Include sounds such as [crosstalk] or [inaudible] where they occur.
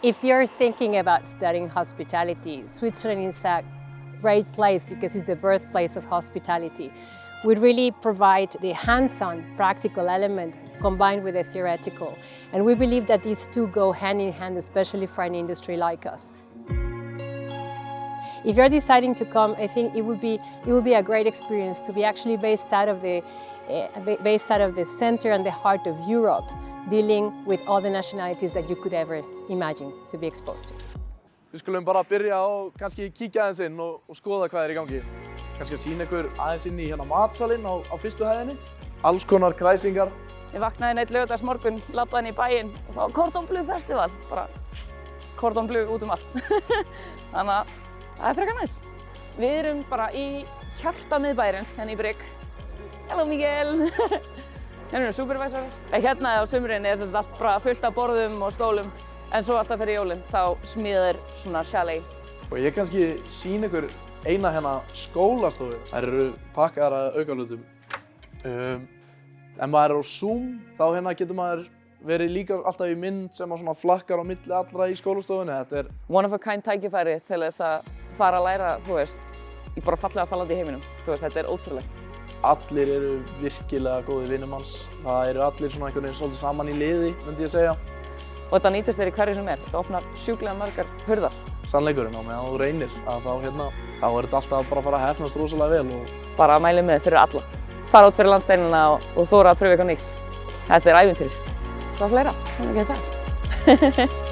If you're thinking about studying hospitality, Switzerland is a great place because it's the birthplace of hospitality. We really provide the hands-on practical element combined with the theoretical. And we believe that these two go hand in hand, especially for an industry like us. If you're deciding to come, I think it would be, it would be a great experience to be actually based out of the, uh, based out of the center and the heart of Europe, dealing with all the nationalities that you could ever imagine to be exposed to. Við skulum bara byrja á kannski kíkja aðeins inn og, og skoða hvað er í gangi. Kannski að sína ykkur aðeins inn í hérna matsalinn á, á fyrstu hæðinni. Alls konar kræsingar. Ég vaknaði neitt lögadags morgun, labbaði inn í bæinn og það var Cordon Bleu Festival. Bara Cordon Bleu út um allt. [laughs] Þannig að það er frekar næst. Við erum bara í hjarta miðbærens, henni í Brygg. Hello Miguel! [laughs] Hérna erum supervisorar. Hérna á sumrin er allt bara fullt af borðum og stólum. En svo alltaf fyrir jólinn, þá smíðir svona chalet. Og ég kannski sína ykkur eina hérna skólastofu. Það eru pakkaðar að aukalutum. Um, ef maður er á Zoom, þá hérna getur maður verið líka alltaf í mynd sem að svona flakkar á milli allra í skólastofunni. Þetta er One of a kind tækifæri til þess að fara að læra, þú veist, í bara fallegasta landi í heiminum. Þú veist, þetta er ótrúlegt. Allir eru virkilega góði vinnum hans. Það eru allir svona einhvern veginn svolítið saman í liði, myndi ég segja. Og þetta nýtist þér í hverju sem er. Þetta opnar sjúklega margar hurðar. Sannleikurinn á meðan þú reynir að þá hérna, þá er þetta alltaf bara að fara að hefnast rosalega vel og Bara að mæli með fyrir alla. Fara út fyrir landsteinina og, og þóra að pröfa eitthvað nýtt. Þetta er ævintýri. Hvað fleira? Það er ekki að segja. [laughs]